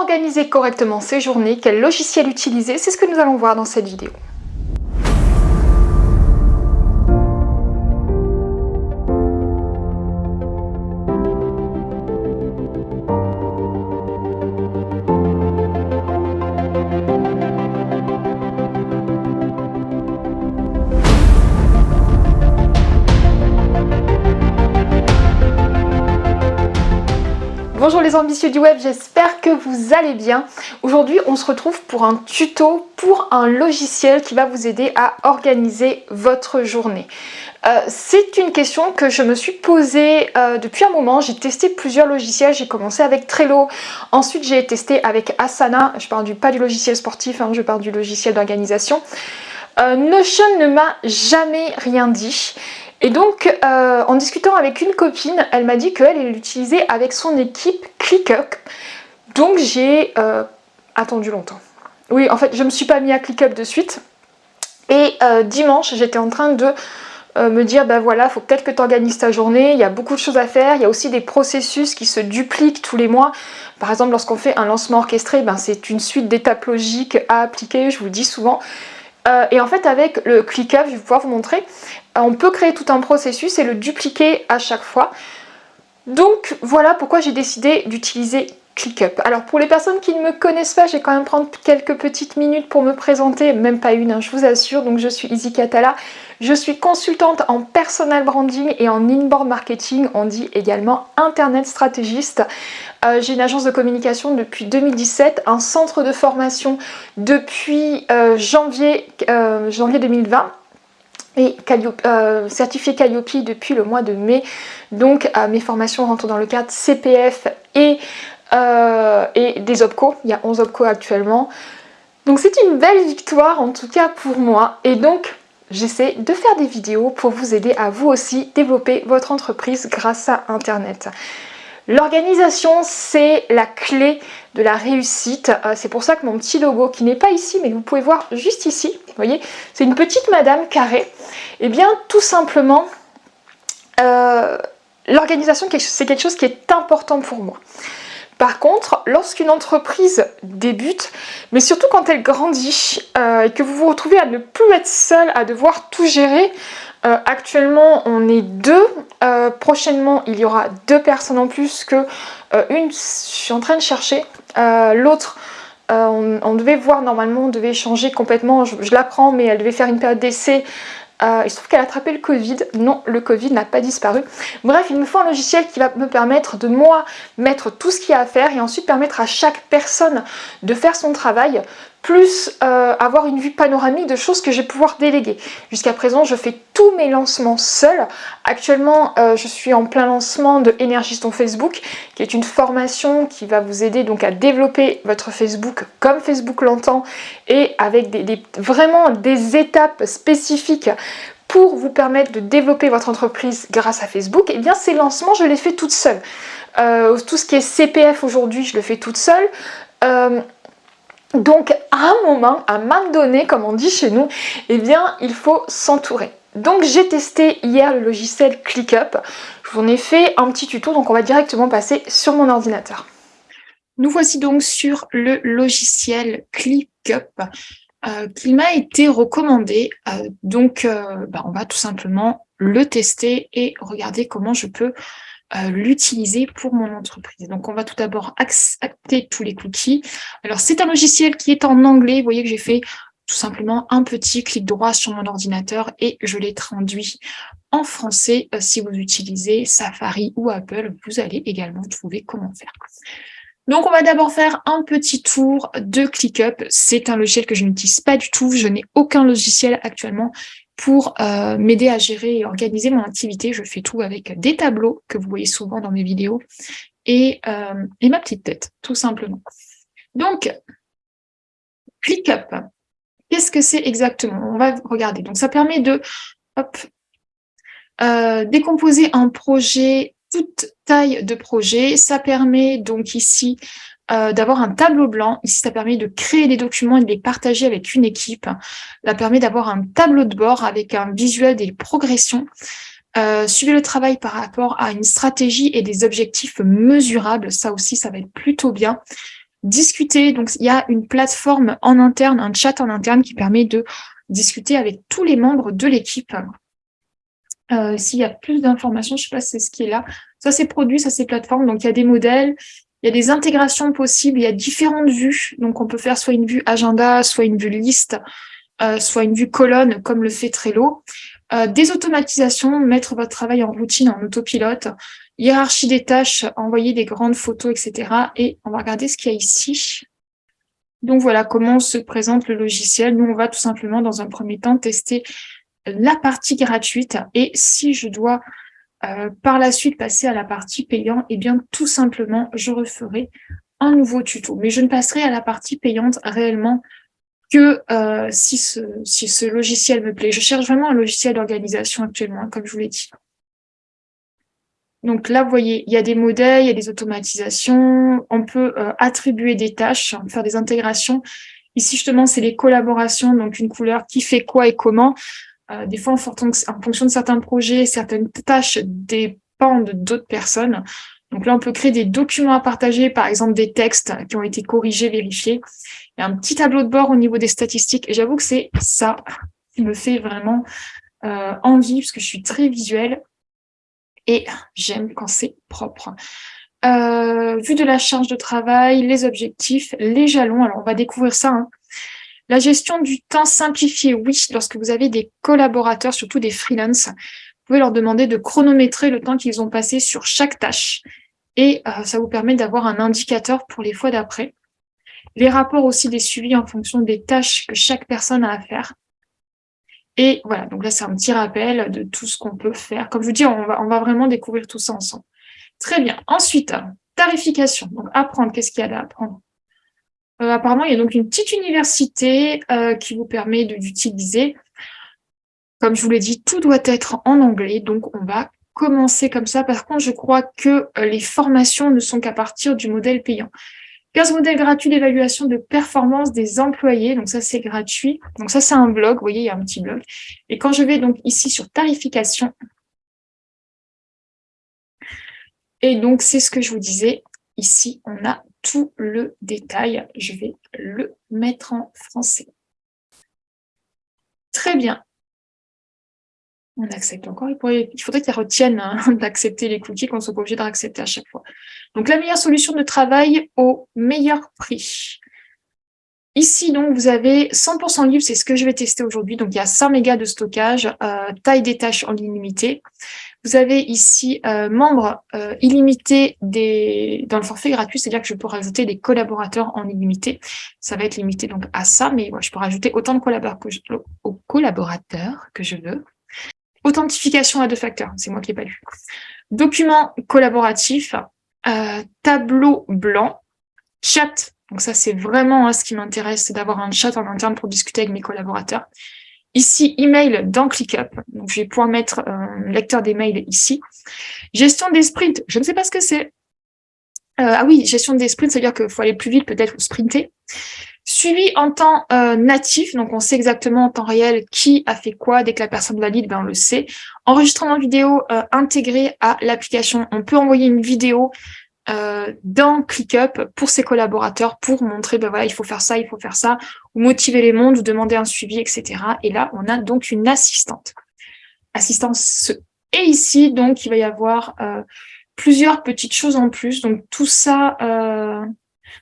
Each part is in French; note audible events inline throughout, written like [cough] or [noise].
organiser correctement ses journées, quel logiciel utiliser, c'est ce que nous allons voir dans cette vidéo. Bonjour les ambitieux du web, j'espère que vous allez bien. Aujourd'hui, on se retrouve pour un tuto pour un logiciel qui va vous aider à organiser votre journée. Euh, c'est une question que je me suis posée euh, depuis un moment. J'ai testé plusieurs logiciels. J'ai commencé avec Trello. Ensuite, j'ai testé avec Asana. Je parle du, pas du logiciel sportif, hein, je parle du logiciel d'organisation. Euh, Notion ne m'a jamais rien dit. Et donc, en discutant avec une copine, elle m'a dit qu'elle l'utilisait avec son équipe ClickUp. Donc j'ai euh, attendu longtemps. Oui, en fait, je ne me suis pas mis à ClickUp de suite. Et euh, dimanche, j'étais en train de me dire, ben voilà, il faut peut-être que tu organises ta journée, il y a beaucoup de choses à faire, il y a aussi des processus qui se dupliquent tous les mois. Par exemple, lorsqu'on fait un lancement orchestré, ben, c'est une suite d'étapes logiques à appliquer, je vous le dis souvent. et en fait, avec le ClickUp, je vais pouvoir vous montrer, on peut créer tout un processus et le dupliquer à chaque fois. Donc voilà pourquoi j'ai décidé d'utiliser ClickUp. Alors pour les personnes qui ne me connaissent pas, j'ai quand même prendre quelques petites minutes pour me présenter, même pas une, hein, je vous assure. Donc je suis Izzy Catala, je suis consultante en personal branding et en inbound marketing, on dit également internet stratégiste. Euh, j'ai une agence de communication depuis 2017, un centre de formation depuis euh, janvier, euh, janvier 2020 et certifié Calliope depuis le mois de mai. Donc mes formations rentrent dans le cadre CPF et, euh, et des OPCO. Il y a 11 OPCO actuellement. Donc c'est une belle victoire en tout cas pour moi. Et donc j'essaie de faire des vidéos pour vous aider à vous aussi développer votre entreprise grâce à Internet. L'organisation, c'est la clé de la réussite. Euh, c'est pour ça que mon petit logo, qui n'est pas ici, mais vous pouvez voir juste ici, vous voyez, c'est une petite madame carrée. Eh bien, tout simplement, euh, l'organisation, c'est quelque chose qui est important pour moi. Par contre, lorsqu'une entreprise débute, mais surtout quand elle grandit euh, et que vous vous retrouvez à ne plus être seul, à devoir tout gérer, euh, actuellement, on est deux. Euh, prochainement, il y aura deux personnes en plus que une. Je suis en train de chercher. L'autre, on, devait voir normalement, on devait changer complètement. Je, je l'apprends, mais elle devait faire une période d'essai euh, il se trouve qu'elle a attrapé le Covid. Non, le Covid n'a pas disparu. Bref, il me faut un logiciel qui va me permettre de moi mettre tout ce qu'il y a à faire et ensuite permettre à chaque personne de faire son travail plus euh, avoir une vue panoramique de choses que je vais pouvoir déléguer. Jusqu'à présent, je fais tous mes lancements seul. Actuellement, euh, je suis en plein lancement de Énergiston Facebook, qui est une formation qui va vous aider donc à développer votre Facebook comme Facebook l'entend et avec vraiment des étapes spécifiques pour vous permettre de développer votre entreprise grâce à Facebook, eh bien ces lancements, je les fais toute seule. Euh, tout ce qui est CPF aujourd'hui, je le fais toute seule. Donc à un moment, à un moment donné, comme on dit chez nous, eh bien il faut s'entourer. Donc j'ai testé hier le logiciel ClickUp. Je vous en ai fait un petit tuto, donc on va directement passer sur mon ordinateur. Nous voici donc sur le logiciel ClickUp euh, qui m'a été recommandé. Euh, donc euh, bah, on va tout simplement le tester et regarder comment je peux l'utiliser pour mon entreprise. Donc, on va tout d'abord accepter tous les cookies. Alors, c'est un logiciel qui est en anglais. Vous voyez que j'ai fait tout simplement un petit clic droit sur mon ordinateur et je l'ai traduit en français. Euh, si vous utilisez Safari ou Apple, vous allez également trouver comment faire. Donc, on va d'abord faire un petit tour de ClickUp. C'est un logiciel que je n'utilise pas du tout. Je n'ai aucun logiciel actuellement pour euh, m'aider à gérer et organiser mon activité. Je fais tout avec des tableaux que vous voyez souvent dans mes vidéos et, euh, et ma petite tête, tout simplement. Donc, ClickUp, qu'est-ce que c'est exactement? On va regarder. Donc, ça permet de hop, euh, décomposer un projet, toute taille de projet. Ça permet donc ici euh, d'avoir un tableau blanc. Ici, ça permet de créer des documents et de les partager avec une équipe. Ça permet d'avoir un tableau de bord avec un visuel des progressions. Euh, suivez le travail par rapport à une stratégie et des objectifs mesurables. Ça aussi, ça va être plutôt bien. discuter. Donc, il y a une plateforme en interne, un chat en interne qui permet de discuter avec tous les membres de l'équipe. Euh, s'il y a plus d'informations, je ne sais pas si c'est ce qui est là. Ça, c'est produit, ça, c'est plateforme. Donc, il y a des modèles, il y a des intégrations possibles, il y a différentes vues. Donc, on peut faire soit une vue agenda, soit une vue liste, euh, soit une vue colonne, comme le fait Trello. Euh, des automatisations, mettre votre travail en routine, en autopilote, hiérarchie des tâches, envoyer des grandes photos, etc. Et on va regarder ce qu'il y a ici. Donc voilà comment se présente le logiciel. Nous, on va tout simplement, dans un premier temps, tester la partie gratuite. Et si je dois euh, par la suite passer à la partie payante, eh bien, tout simplement, je referai un nouveau tuto. Mais je ne passerai à la partie payante réellement que euh, si, ce, si ce logiciel me plaît. Je cherche vraiment un logiciel d'organisation actuellement, comme je vous l'ai dit. Donc là, vous voyez, il y a des modèles, il y a des automatisations, on peut euh, attribuer des tâches, faire des intégrations. Ici, justement, c'est les collaborations, donc une couleur qui fait quoi et comment. Euh, des fois, en, fonction de certains projets, certaines tâches dépendent d'autres personnes. Donc là, on peut créer des documents à partager, par exemple des textes qui ont été corrigés, vérifiés. A un petit tableau de bord au niveau des statistiques. Et j'avoue que c'est ça qui me fait vraiment euh, envie, parce que je suis très visuelle et j'aime quand c'est propre. Euh, vue de la charge de travail, les objectifs, les jalons. Alors, on va découvrir ça. Hein. La gestion du temps simplifié, oui, lorsque vous avez des collaborateurs, surtout des freelances, vous pouvez leur demander de chronométrer le temps qu'ils ont passé sur chaque tâche. Et euh, ça vous permet d'avoir un indicateur pour les fois d'après. Les rapports aussi des suivis en fonction des tâches que chaque personne a à faire. Et voilà, donc là, c'est un petit rappel de tout ce qu'on peut faire. Comme je vous dis, on va, on va vraiment découvrir tout ça ensemble. Très bien. Ensuite, tarification. Donc, apprendre, qu'est-ce qu'il y a à apprendre? Euh, Apparemment, il y a donc une petite université euh, qui vous permet d'utiliser. Comme je vous l'ai dit, tout doit être en anglais. Donc, on va commencer comme ça. Par contre, je crois que euh, les formations ne sont qu'à partir du modèle payant. 15 modèles gratuits d'évaluation de performance des employés. Donc ça, c'est gratuit. Donc ça, c'est un blog. Vous voyez, il y a un petit blog. Et quand je vais donc ici sur tarification, et donc c'est ce que je vous disais. Ici, on a tout le détail. Je vais le mettre en français. Très bien. On accepte encore. Il, faudrait qu'elle retienne hein, [laughs] d'accepter les cookies, qu'on soit obligé de à chaque fois. Donc, la meilleure solution de travail au meilleur prix. Ici, donc, vous avez 100% libre, c'est ce que je vais tester aujourd'hui. Donc, il y a 100 mégas de stockage, euh, taille des tâches en illimité. Vous avez ici euh, membres euh, illimités des... dans le forfait gratuit, c'est-à-dire que je peux rajouter des collaborateurs en illimité. Ça va être limité donc à ça, mais je peux rajouter autant de collaborateurs que je veux. Authentification à deux facteurs, c'est moi qui n'ai pas lu. Document collaboratif, euh, tableau blanc, chat. Donc ça, c'est vraiment hein, ce qui m'intéresse, c'est d'avoir un chat en interne pour discuter avec mes collaborateurs. Ici, email dans ClickUp. Donc, je vais pouvoir mettre un lecteur d'email ici. Gestion des sprints. Je ne sais pas ce que c'est. Euh, ah oui, gestion des sprints, c'est-à-dire qu'il faut aller plus vite peut-être ou sprinter. Suivi en temps euh, natif, donc on sait exactement en temps réel qui a fait quoi. Dès que la personne valide, ben on le sait. Enregistrement vidéo euh, intégré à l'application. On peut envoyer une vidéo euh, dans ClickUp pour ses collaborateurs pour montrer, ben voilà, il faut faire ça, il faut faire ça, ou motiver les mondes, ou demander un suivi, etc. Et là, on a donc une assistante. Assistance Et ici, donc, il va y avoir plusieurs petites choses en plus. Donc, tout ça...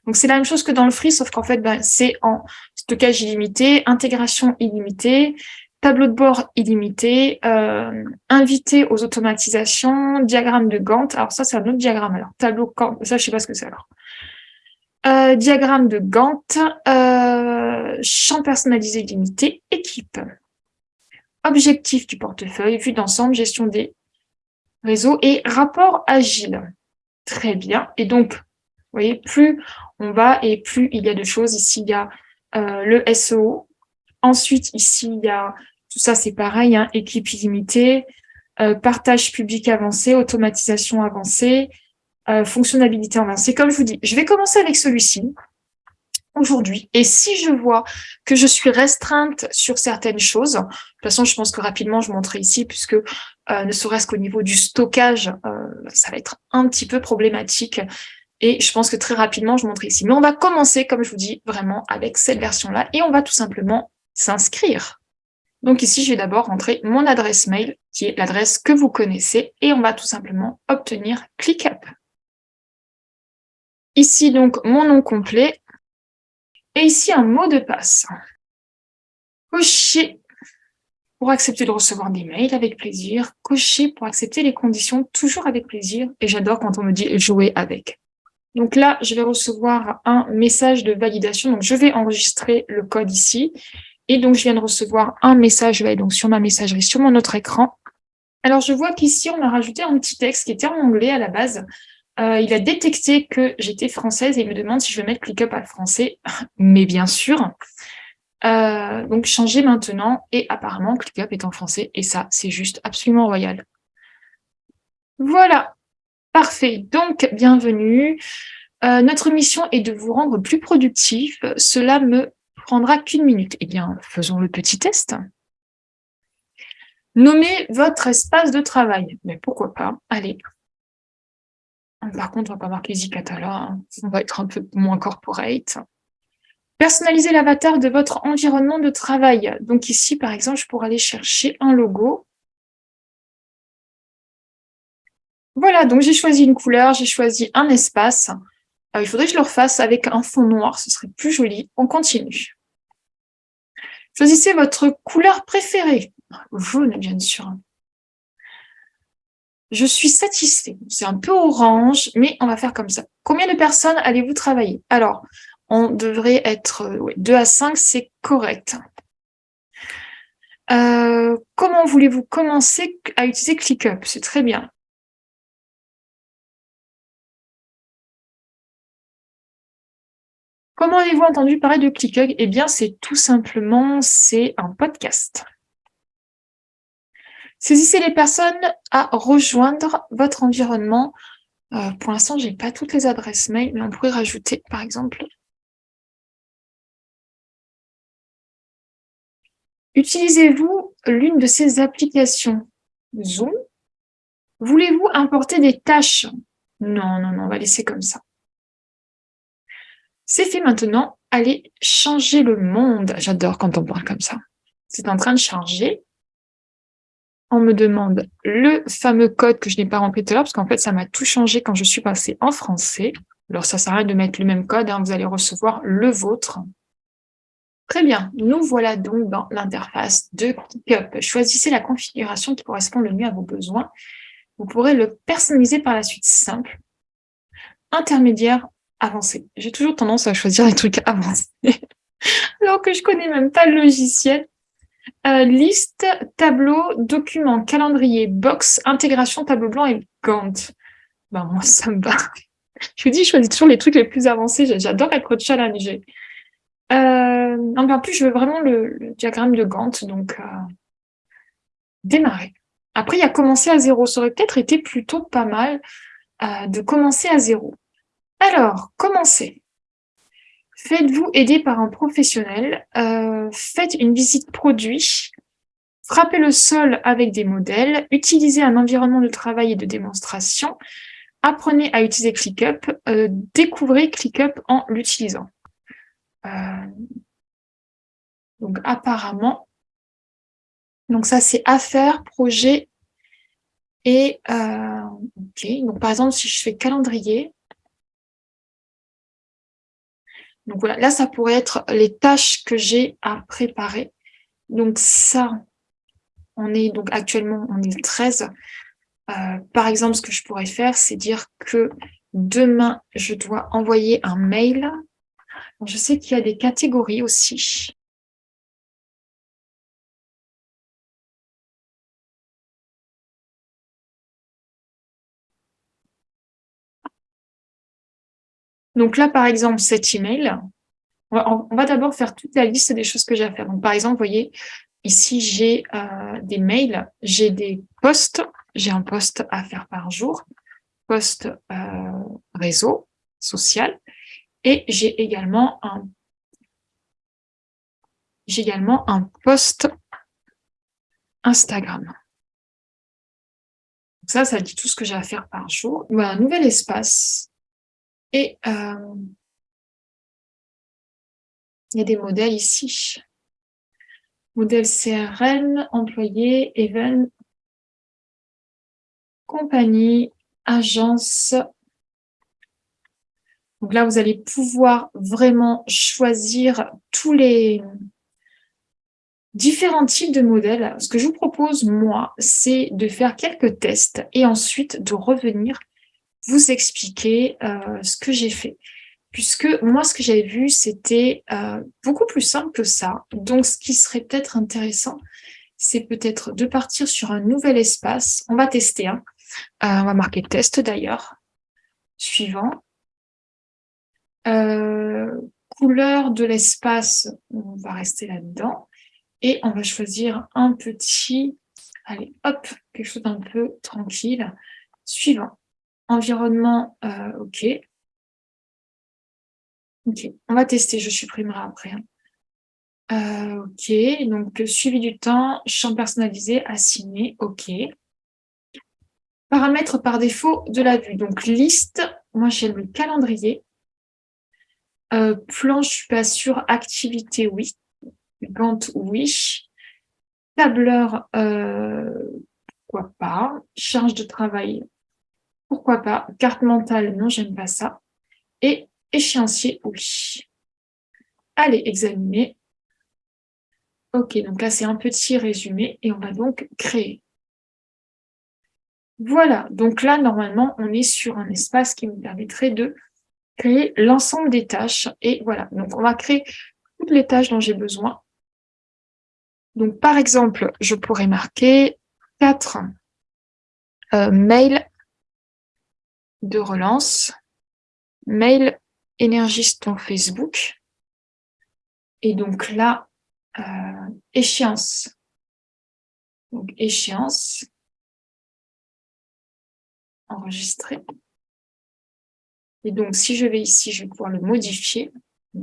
Donc, c'est la même chose que dans le free, sauf qu'en fait, ben, c'est en stockage illimité, intégration illimitée, tableau de bord illimité, euh, invité aux automatisations, diagramme de Gantt. Alors ça, c'est un autre diagramme. Alors, tableau, ça, je sais pas ce que c'est alors. Euh, diagramme de Gantt, euh, champ personnalisé illimité, équipe. Objectif du portefeuille, vue d'ensemble, gestion des réseaux et rapport agile. Très bien. Et donc, vous voyez, plus on va et plus il y a de choses. Ici, il y a euh, le SEO. Ensuite, ici, il y a tout ça, c'est pareil, hein, équipe illimitée, euh, partage public avancé, automatisation avancée, euh, fonctionnalité avancée. Comme je vous dis, je vais commencer avec celui-ci aujourd'hui. Et si je vois que je suis restreinte sur certaines choses, de toute façon, je pense que rapidement, je montrerai ici, puisque ne serait-ce qu'au niveau du stockage, ça va être un petit peu problématique. Et je pense que très rapidement, je montrerai ici. Mais on va commencer, comme je vous dis, vraiment avec cette version-là. Et on va tout simplement s'inscrire. Donc ici, je vais d'abord rentrer mon adresse mail, qui est l'adresse que vous connaissez. Et on va tout simplement obtenir ClickUp. Ici, donc, mon nom complet. Et ici, un mot de passe. Cocher pour accepter de recevoir des mails avec plaisir. Cocher pour accepter les conditions, toujours avec plaisir. Et j'adore quand on me dit jouer avec. Donc là, je vais recevoir un message de validation. Donc, je vais enregistrer le code ici. Et donc, je viens de recevoir un message donc sur ma messagerie, sur mon autre écran. Alors, je vois qu'ici, on a rajouté un petit texte qui était en anglais à la base. Euh, il a détecté que j'étais française et il me demande si je veux mettre ClickUp à français. [laughs] Mais bien sûr. Euh, donc, changer maintenant. Et apparemment, ClickUp est en français. Et ça, c'est juste absolument royal. Voilà. Parfait, donc bienvenue. Euh, notre mission est de vous rendre plus productif. Cela me prendra qu'une minute. Eh bien, faisons le petit test. Nommez votre espace de travail. Mais pourquoi pas? Allez. Par contre, on ne va pas marquer Zicatala. Hein. On va être un peu moins corporate. Personnalisez l'avatar de votre environnement de travail. Donc ici, par exemple, je pourrais aller chercher un logo. Voilà, donc j'ai choisi une couleur, j'ai choisi un espace. Euh, il faudrait que je le refasse avec un fond noir, ce serait plus joli. On continue. Choisissez votre couleur préférée. Jaune, bien sûr. Je suis satisfait. C'est un peu orange, mais on va faire comme ça. Combien de personnes allez-vous travailler? Alors, on devrait être 2 à 5, c'est correct. Euh, comment voulez-vous commencer à utiliser ClickUp? C'est très bien. Comment avez-vous entendu parler de ClickUp Eh bien, c'est tout simplement, c'est un podcast. Saisissez les personnes à rejoindre votre environnement. Euh, pour l'instant, je n'ai pas toutes les adresses mail, mais on pourrait rajouter, par exemple, Utilisez-vous l'une de ces applications? Zoom? Voulez-vous importer des tâches? Non, non, non, on va laisser comme ça. C'est fait maintenant. Allez changer le monde. J'adore quand on parle comme ça. C'est en train de charger. On me demande le fameux code que je n'ai pas rempli tout à l'heure, parce qu'en fait, ça m'a tout changé quand je suis passée en français. Alors, ça rien de mettre le même code. Hein. vous allez recevoir le vôtre. Très bien, nous voilà donc dans l'interface de ClickUp. Choisissez la configuration qui correspond le mieux à vos besoins. Vous pourrez le personnaliser par la suite simple, intermédiaire avancé. J'ai toujours tendance à choisir les trucs avancés, [laughs] alors que je connais même pas le logiciel. Euh, liste, tableau, document, calendrier, box, intégration, tableau blanc et Gantt. Ben, moi, ça me va. [laughs] Je vous dis, je choisis toujours les trucs les plus avancés. J'adore être challengée. Euh, en plus, je veux vraiment le, diagramme de Gantt, donc euh, démarrer. Après, il y a commencer à zéro. Ça aurait peut-être été plutôt pas mal euh, de commencer à zéro. Alors, commencez. Faites-vous aider par un professionnel. Euh, faites une visite produit. Frappez le sol avec des modèles. Utilisez un environnement de travail et de démonstration. Apprenez à utiliser ClickUp. Euh, découvrez ClickUp en l'utilisant. Euh, donc, apparemment, donc ça, c'est affaires, projet et... ok, donc par exemple, si je fais calendrier, Donc voilà, là, ça pourrait être les tâches que j'ai à préparer. Donc ça, on est donc actuellement, on est 13. Euh, par exemple, ce que je pourrais faire, c'est dire que demain, je dois envoyer un mail. je sais qu'il y a des catégories aussi. Donc là, par exemple, cet email, on va, d'abord faire toute la liste des choses que j'ai à faire. Donc, par exemple, vous voyez, ici, j'ai euh, des mails, j'ai des posts, j'ai un post à faire par jour, post euh, réseau social, et j'ai également un également un post Instagram. Ça, ça dit tout ce que j'ai à faire par jour. Voilà, un nouvel espace Et euh, il y a des modèles ici. Modèle CRM, employé, event, compagnie, agence. Donc là, vous allez pouvoir vraiment choisir tous les différents types de modèles. Ce que je vous propose, moi, c'est de faire quelques tests et ensuite de revenir vous expliquer euh, ce que j'ai fait. Puisque moi, ce que j'avais vu, c'était euh, beaucoup plus simple que ça. Donc, ce qui serait peut-être intéressant, c'est peut-être de partir sur un nouvel espace. On va tester. Hein. Euh, on va marquer test d'ailleurs. Suivant. couleur de l'espace, on va rester là-dedans. Et on va choisir un petit, allez, hop, quelque chose d'un peu tranquille. Suivant. Environnement, euh, OK. OK, on va tester, je supprimerai après. Hein. Euh, OK, donc suivi du temps, champ personnalisé, assigné, OK. Paramètres par défaut de la vue, donc liste, moi j'aime le calendrier. Euh, plan, je suis pas sûre, activité, oui. Gantt, oui. Tableur, pourquoi pas. Charge de travail, pourquoi pas. Carte mentale, non, j'aime pas ça. Et échéancier, oui. Allez, examiner. Ok, donc là, c'est un petit résumé et on va donc créer. Voilà, donc là, normalement, on est sur un espace qui nous permettrait de créer l'ensemble des tâches. Et voilà, donc on va créer toutes les tâches dont j'ai besoin. Donc, par exemple, je pourrais marquer quatre euh, mails de relance, mail énergiste en Facebook. Et donc là, euh, échéance. Donc échéance, enregistrer. Et donc si je vais ici, je vais pouvoir le modifier.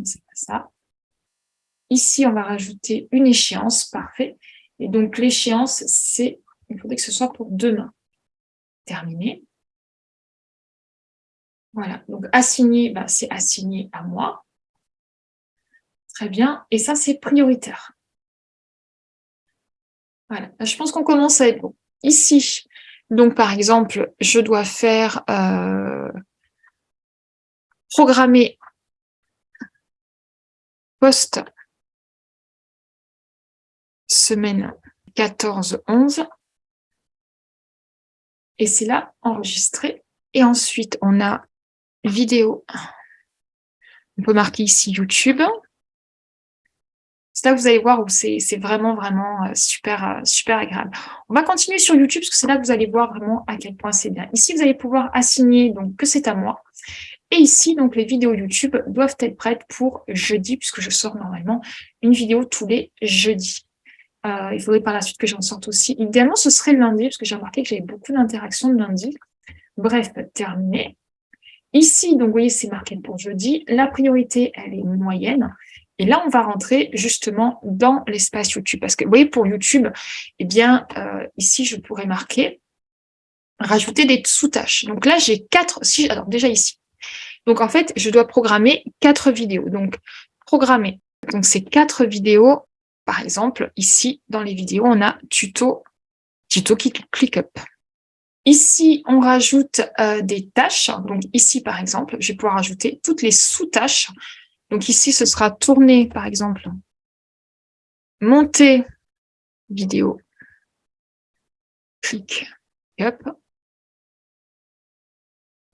c'est pas ça. Ici, on va rajouter une échéance, parfait. Et donc l'échéance, c'est, il faudrait que ce soit pour demain. Terminé. Voilà, donc assigné, bah, c'est assigné à moi. Très bien, et ça, c'est prioritaire. Voilà, je pense qu'on commence à être bon. Ici, donc par exemple, je dois faire euh, programmer post semaine 14-11. Et c'est là, enregistré. Et ensuite, on a vidéo. On peut marquer ici YouTube. C'est là que vous allez voir où c'est vraiment, vraiment euh, super, euh, super agréable. On va continuer sur YouTube parce que c'est là que vous allez voir vraiment à quel point c'est bien. Ici, vous allez pouvoir assigner donc que c'est à moi. Et ici, donc les vidéos YouTube doivent être prêtes pour jeudi puisque je sors normalement une vidéo tous les jeudis. Euh, il faudrait par la suite que j'en sorte aussi. Idéalement, ce serait lundi parce que j'ai remarqué que j'avais beaucoup d'interactions le lundi. Bref, terminé. Ici, donc vous voyez, c'est marqué pour jeudi. La priorité, elle est moyenne. Et là, on va rentrer justement dans l'espace YouTube. Parce que, vous voyez, pour YouTube, eh bien, euh, ici, je pourrais marquer rajouter des sous-tâches. Donc là, j'ai quatre, si, alors déjà ici. Donc en fait, je dois programmer quatre vidéos. Donc, programmer. Donc, ces quatre vidéos, par exemple, ici, dans les vidéos, on a tuto, tuto ClickUp. Ici, on rajoute euh, des tâches. Donc ici, par exemple, je vais pouvoir ajouter toutes les sous-tâches. Donc ici, ce sera tourner, par exemple, monter vidéo, clic, hop.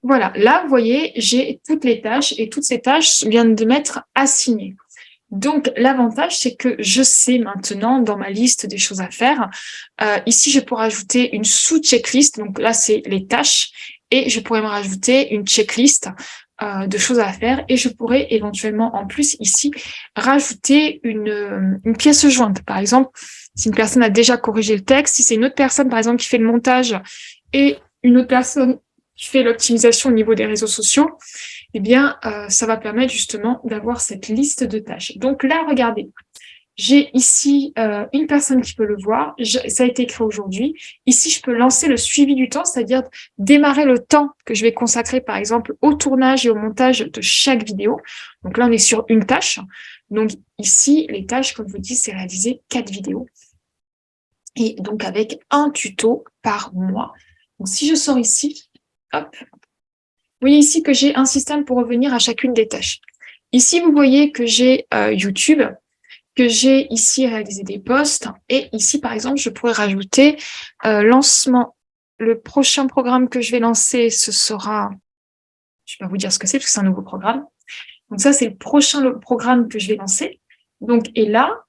Voilà, là, vous voyez, j'ai toutes les tâches et toutes ces tâches viennent de m'être assignées. Donc, l'avantage, c'est que je sais maintenant dans ma liste des choses à faire. Euh, ici, je pourrais ajouter une sous-checklist. Donc là, c'est les tâches. Et je pourrais me rajouter une checklist euh, de choses à faire. Et je pourrais éventuellement, en plus, ici, rajouter une, une pièce jointe. Par exemple, si une personne a déjà corrigé le texte, si c'est une autre personne, par exemple, qui fait le montage et une autre personne qui fait l'optimisation au niveau des réseaux sociaux, eh bien, euh, ça va permettre justement d'avoir cette liste de tâches. Donc là, regardez, J'ai ici euh, une personne qui peut le voir, ça a été créé aujourd'hui. Ici, je peux lancer le suivi du temps, c'est-à-dire démarrer le temps que je vais consacrer, par exemple, au tournage et au montage de chaque vidéo. Donc là, on est sur une tâche. Donc ici, les tâches, comme je vous dis, c'est réaliser quatre vidéos. Et donc avec un tuto par mois. Donc si je sors ici, hop, vous voyez ici que j'ai un système pour revenir à chacune des tâches. Ici, vous voyez que j'ai euh, YouTube, que j'ai ici réalisé des posts. Et ici, par exemple, je pourrais rajouter euh, lancement. Le prochain programme que je vais lancer, ce sera... Je vais pas vous dire ce que c'est, parce que c'est un nouveau programme. Donc ça, c'est le prochain programme que je vais lancer. Donc, et là,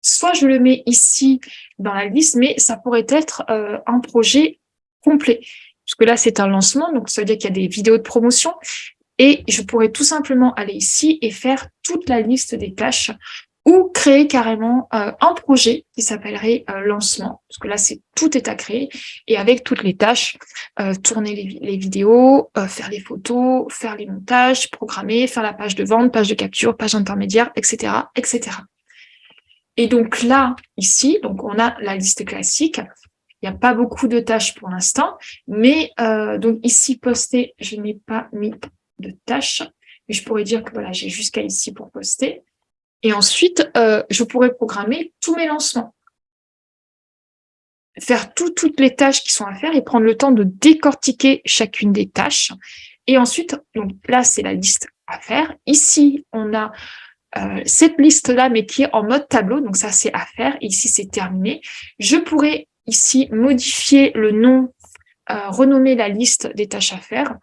soit je le mets ici dans la liste, mais ça pourrait être euh, un projet complet là, c'est un lancement, donc ça veut dire qu'il y a des vidéos de promotion. Et je pourrais tout simplement aller ici et faire toute la liste des tâches ou créer carrément euh, un projet qui s'appellerait euh, lancement, parce que là, c'est tout est à créer, et avec toutes les tâches, euh, tourner les, vidéos, faire les photos, faire les montages, programmer, faire la page de vente, page de capture, page intermédiaire, etc., etc. Et donc là, ici, donc on a la liste classique, il n'y a pas beaucoup de tâches pour l'instant, mais euh, donc ici, poster, je n'ai pas mis de tâches, mais je pourrais dire que voilà, j'ai jusqu'à ici pour poster. Et ensuite, euh, je pourrais programmer tous mes lancements. Faire toutes les tâches qui sont à faire et prendre le temps de décortiquer chacune des tâches. Et ensuite, donc là, c'est la liste à faire. Ici, on a euh, cette liste-là, mais qui est en mode tableau, donc ça, c'est à faire. Ici, c'est terminé. Je pourrais ici modifier le nom, euh, renommer la liste des tâches à faire.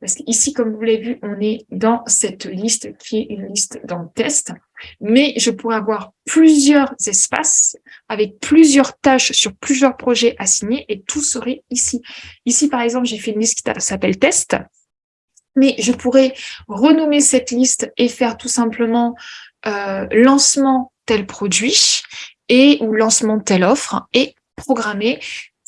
Parce qu'ici, comme vous l'avez vu, on est dans cette liste qui est une liste dans le test. Mais je pourrais avoir plusieurs espaces avec plusieurs tâches sur plusieurs projets assignés et tout serait ici. Ici, par exemple, j'ai fait une liste qui s'appelle test. Mais je pourrais renommer cette liste et faire tout simplement euh, lancement tel produit et ou lancement telle offre et programmer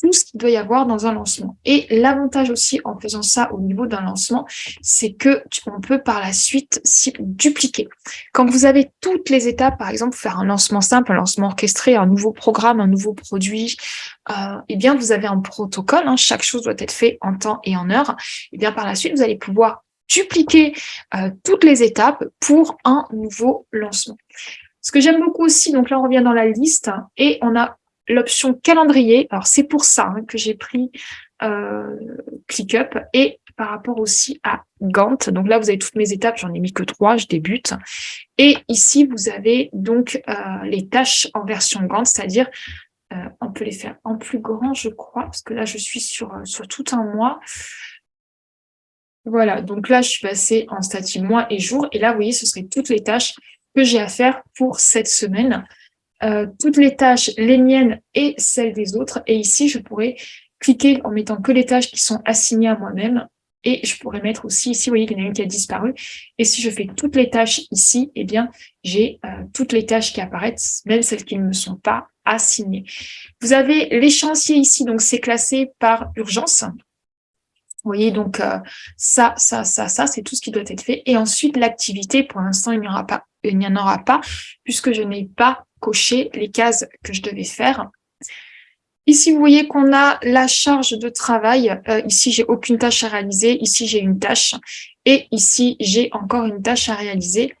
tout ce qu'il doit y avoir dans un lancement. Et l'avantage aussi en faisant ça au niveau d'un lancement, c'est que on peut par la suite dupliquer. Quand vous avez toutes les étapes, par exemple, faire un lancement simple, un lancement orchestré, un nouveau programme, un nouveau produit, euh, eh bien, vous avez un protocole, hein, chaque chose doit être fait en temps et en heure. Et eh bien, par la suite, vous allez pouvoir dupliquer euh, toutes les étapes pour un nouveau lancement. Ce que j'aime beaucoup aussi, donc là on revient dans la liste et on a l'option calendrier. Alors, c'est pour ça hein, que j'ai pris euh, ClickUp et par rapport aussi à Gantt. Donc là, vous avez toutes mes étapes, j'en ai mis que trois, je débute. Et ici, vous avez donc euh, les tâches en version Gantt, c'est-à-dire euh, on peut les faire en plus grand, je crois, parce que là, je suis sur, sur tout un mois. Voilà, donc là, je suis passée en statut mois et jour. Et là, vous voyez, ce seraient toutes les tâches que j'ai à faire pour cette semaine. Euh, toutes les tâches, les miennes et celles des autres. Et ici, je pourrais cliquer en mettant que les tâches qui sont assignées à moi-même. Et je pourrais mettre aussi, ici, vous voyez qu'il y en a une qui a disparu. Et si je fais toutes les tâches ici, eh bien, j'ai euh, toutes les tâches qui apparaissent, même celles qui ne me sont pas assignées. Vous avez l'échéancier ici, donc c'est classé par urgence. Vous voyez, donc euh, ça, ça, ça, ça, c'est tout ce qui doit être fait. Et ensuite, l'activité, pour l'instant, il n'y en aura pas, puisque je n'ai pas coché les cases que je devais faire. Ici, vous voyez qu'on a la charge de travail. Euh, ici, j'ai aucune tâche à réaliser. Ici, j'ai une tâche. Et ici, j'ai encore une tâche à réaliser.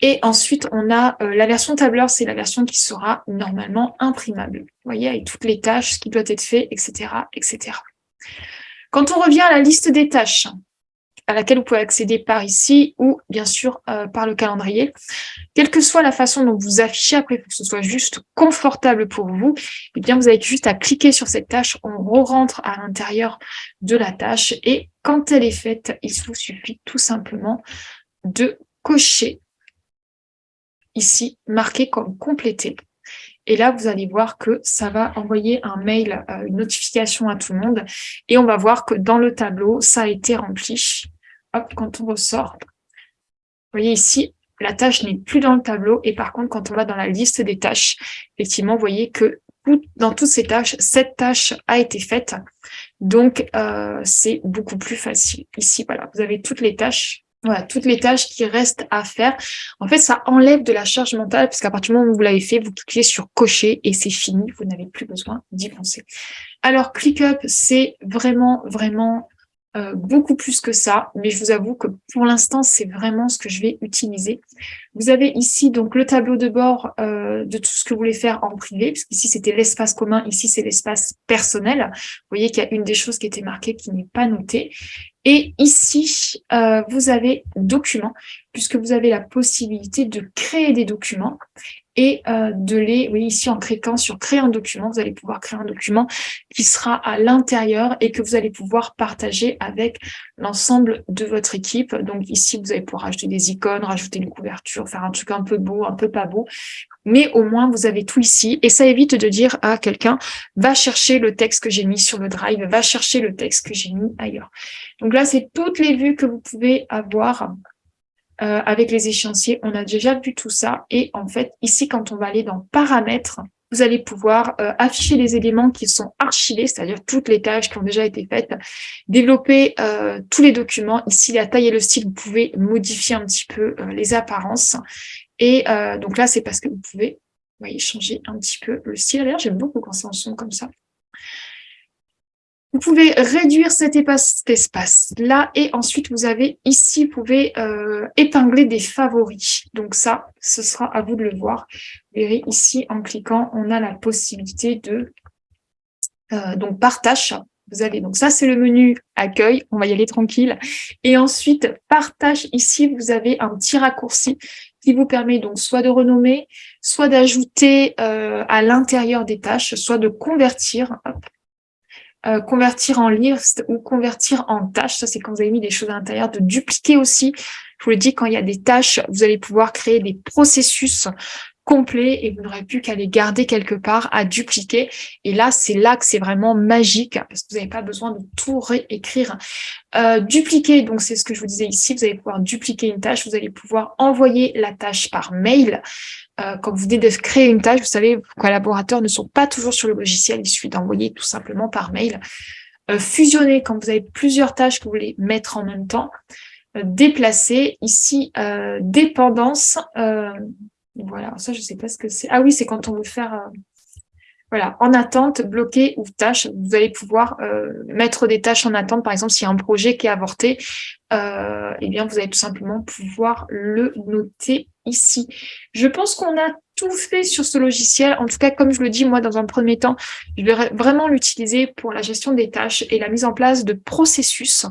Et ensuite, on a euh, la version tableur, c'est la version qui sera normalement imprimable. Vous voyez, avec toutes les tâches, ce qui doit être fait, etc., etc. Quand on revient à la liste des tâches, à laquelle vous pouvez accéder par ici ou bien sûr euh, par le calendrier. Quelle que soit la façon dont vous affichez, après, pour que ce soit juste confortable pour vous, eh bien, vous avez juste à cliquer sur cette tâche, on re-rentre à l'intérieur de la tâche et quand elle est faite, il vous suffit tout simplement de cocher ici, marqué comme complété. Et là, vous allez voir que ça va envoyer un mail, euh, une notification à tout le monde. Et on va voir que dans le tableau, ça a été rempli. Hop, quand on ressort, vous voyez ici, la tâche n'est plus dans le tableau. Et par contre, quand on va dans la liste des tâches, effectivement, vous voyez que dans toutes ces tâches, cette tâche a été faite. Donc, euh, c'est beaucoup plus facile. Ici, voilà, vous avez toutes les tâches voilà, toutes les tâches qui restent à faire. En fait, ça enlève de la charge mentale parce qu'à partir du moment où vous l'avez fait, vous cliquez sur cocher et c'est fini. Vous n'avez plus besoin d'y penser. Alors, ClickUp, c'est vraiment, vraiment euh, beaucoup plus que ça, mais je vous avoue que pour l'instant, c'est vraiment ce que je vais utiliser. Vous avez ici donc le tableau de bord euh, de tout ce que vous voulez faire en privé, parce qu'ici c'était l'espace commun, ici c'est l'espace personnel. Vous voyez qu'il y a une des choses qui était marquée qui n'est pas notée. Et ici, euh, vous avez documents, puisque vous avez la possibilité de créer des documents et euh, de les, oui, ici en cliquant sur créer un document, vous allez pouvoir créer un document qui sera à l'intérieur et que vous allez pouvoir partager avec l'ensemble de votre équipe. Donc ici, vous allez pouvoir rajouter des icônes, rajouter une couverture, faire un truc un peu beau, un peu pas beau, mais au moins vous avez tout ici et ça évite de dire à quelqu'un va chercher le texte que j'ai mis sur le drive, va chercher le texte que j'ai mis ailleurs. Donc là, c'est toutes les vues que vous pouvez avoir euh, avec les échéanciers, on a déjà vu tout ça. Et en fait, ici, quand on va aller dans paramètres, vous allez pouvoir euh, afficher les éléments qui sont archivés, c'est-à-dire toutes les tâches qui ont déjà été faites, développer euh, tous les documents. Ici, la taille et le style, vous pouvez modifier un petit peu les apparences. Et donc là, c'est parce que vous pouvez voyez, changer un petit peu le style. D'ailleurs, j'aime beaucoup quand c'est en son comme ça. Vous pouvez réduire cet espace-là et ensuite vous avez ici, vous pouvez euh, épingler des favoris. Donc ça, ce sera à vous de le voir. Vous verrez ici, en cliquant, on a la possibilité de euh, donc partage. Vous avez donc ça, c'est le menu accueil. On va y aller tranquille. Et ensuite, partage. Ici, vous avez un petit raccourci qui vous permet donc soit de renommer, soit d'ajouter euh, à l'intérieur des tâches, soit de convertir. Euh, convertir en liste ou convertir en tâches. Ça, c'est quand vous avez mis des choses à l'intérieur. De dupliquer aussi. Je vous le dis, quand il y a des tâches, vous allez pouvoir créer des processus complets et vous n'aurez plus qu'à les garder quelque part, à dupliquer. Et là, c'est là que c'est vraiment magique parce que vous n'avez pas besoin de tout réécrire. Euh, dupliquer, donc c'est ce que je vous disais ici, vous allez pouvoir dupliquer une tâche, vous allez pouvoir envoyer la tâche par mail. Euh, quand vous venez de créer une tâche, vous savez, vos collaborateurs ne sont pas toujours sur le logiciel, il suffit d'envoyer tout simplement par mail. Euh, fusionner, quand vous avez plusieurs tâches que vous voulez mettre en même temps. Euh, déplacer, ici, dépendance. Voilà, ça, je ne sais pas ce que c'est. Ah oui, c'est quand on veut faire voilà, en attente, bloqué ou tâche, vous allez pouvoir euh, mettre des tâches en attente. Par exemple, s'il y a un projet qui est avorté, euh, eh bien, vous allez tout simplement pouvoir le noter ici. Je pense qu'on a tout fait sur ce logiciel. En tout cas, comme je le dis, moi, dans un premier temps, je vais vraiment l'utiliser pour la gestion des tâches et la mise en place de processus.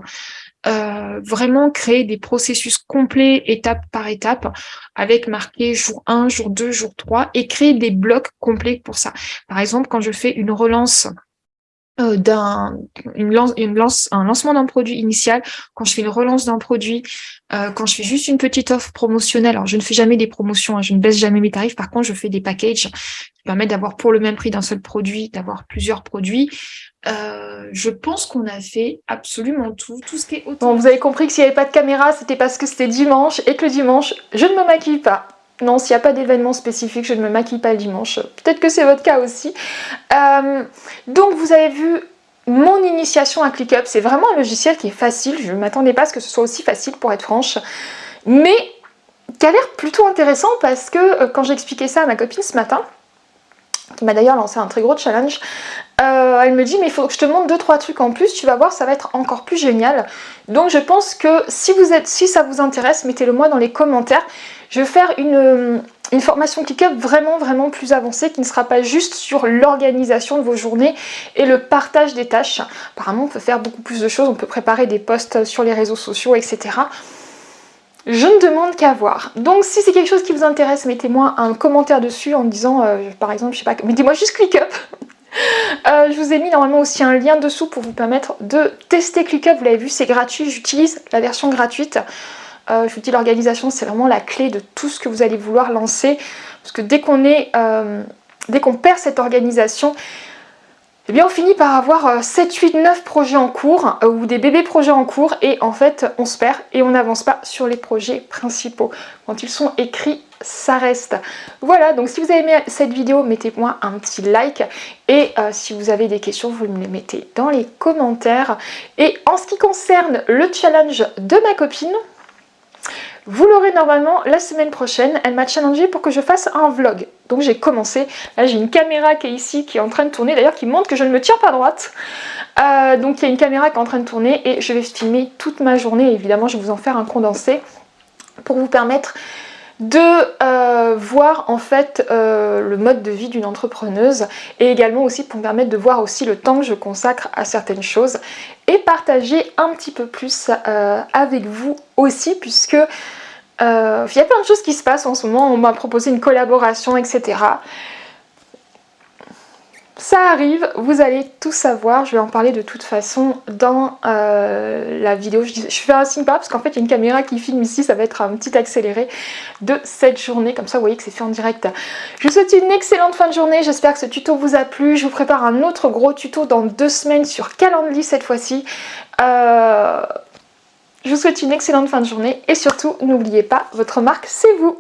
Euh, vraiment créer des processus complets étape par étape avec marqué jour 1, jour 2, jour 3 et créer des blocs complets pour ça. Par exemple, quand je fais une relance euh, d'un lance, un lancement d'un produit initial, quand je fais une relance d'un produit, euh, quand je fais juste une petite offre promotionnelle, alors je ne fais jamais des promotions, hein, je ne baisse jamais mes tarifs, par contre je fais des packages qui permettent d'avoir pour le même prix d'un seul produit, d'avoir plusieurs produits. Euh, je pense qu'on a fait absolument tout, vous avez compris que s'il n'y avait pas de caméra, c'était parce que c'était dimanche et que le dimanche, je ne me maquille pas. Non, s'il n'y a pas d'événement spécifique, je ne me maquille pas le dimanche. Peut-être que c'est votre cas aussi. Euh, donc, vous avez vu mon initiation à ClickUp. C'est vraiment un logiciel qui est facile. Je ne m'attendais pas à ce que ce soit aussi facile, pour être franche. Mais qui a l'air plutôt intéressant parce que euh, quand j'ai expliqué ça à ma copine ce matin, qui m'a d'ailleurs lancé un très gros challenge, euh, elle me dit mais il faut que je te montre deux trois trucs en plus, tu vas voir ça va être encore plus génial. Donc je pense que si, vous êtes, si ça vous intéresse, mettez-le moi dans les commentaires. Je vais faire une, euh, formation ClickUp vraiment vraiment plus avancée qui ne sera pas juste sur l'organisation de vos journées et le partage des tâches. Apparemment on peut faire beaucoup plus de choses, on peut préparer des posts sur les réseaux sociaux etc. Je ne demande qu'à voir. Donc si c'est quelque chose qui vous intéresse, mettez-moi un commentaire dessus en me disant, euh, par exemple, je sais pas, mettez-moi juste ClickUp. [laughs] euh, je vous ai mis normalement aussi un lien dessous pour vous permettre de tester ClickUp. Vous l'avez vu, c'est gratuit. J'utilise la version gratuite. Euh, je vous dis, l'organisation, c'est vraiment la clé de tout ce que vous allez vouloir lancer. Parce que dès qu'on est, euh, dès qu'on perd cette organisation, eh bien on finit par avoir 7, 8, 9 projets en cours euh, ou des bébés projets en cours et en fait on se perd et on n'avance pas sur les projets principaux. Quand ils sont écrits, ça reste. Voilà, donc si vous avez aimé cette vidéo, mettez-moi un petit like et si vous avez des questions, vous me les mettez dans les commentaires. Et en ce qui concerne le challenge de ma copine, Vous l'aurez normalement la semaine prochaine. Elle m'a challengé pour que je fasse un vlog. Donc j'ai commencé. Là j'ai une caméra qui est ici, qui est en train de tourner, d'ailleurs qui montre que je ne me tiens pas droite. Euh, donc il y a une caméra qui est en train de tourner et je vais filmer toute ma journée. Évidemment je vais vous en faire un condensé pour vous permettre de euh, voir en fait euh, le mode de vie d'une entrepreneuse et également aussi pour me permettre de voir aussi le temps que je consacre à certaines choses et partager un petit peu plus euh, avec vous aussi puisque il y a plein de choses qui se passent en ce moment, on m'a proposé une collaboration etc ça arrive, vous allez tout savoir, je vais en parler de toute façon dans euh, la vidéo. Je, fais un signe parce qu'en fait il y a une caméra qui filme ici, ça va être un petit accéléré de cette journée, comme ça vous voyez que c'est fait en direct. Je vous souhaite une excellente fin de journée, j'espère que ce tuto vous a plu. Je vous prépare un autre gros tuto dans deux semaines sur Calendly cette fois-ci. Euh, je vous souhaite une excellente fin de journée et surtout n'oubliez pas, votre marque c'est vous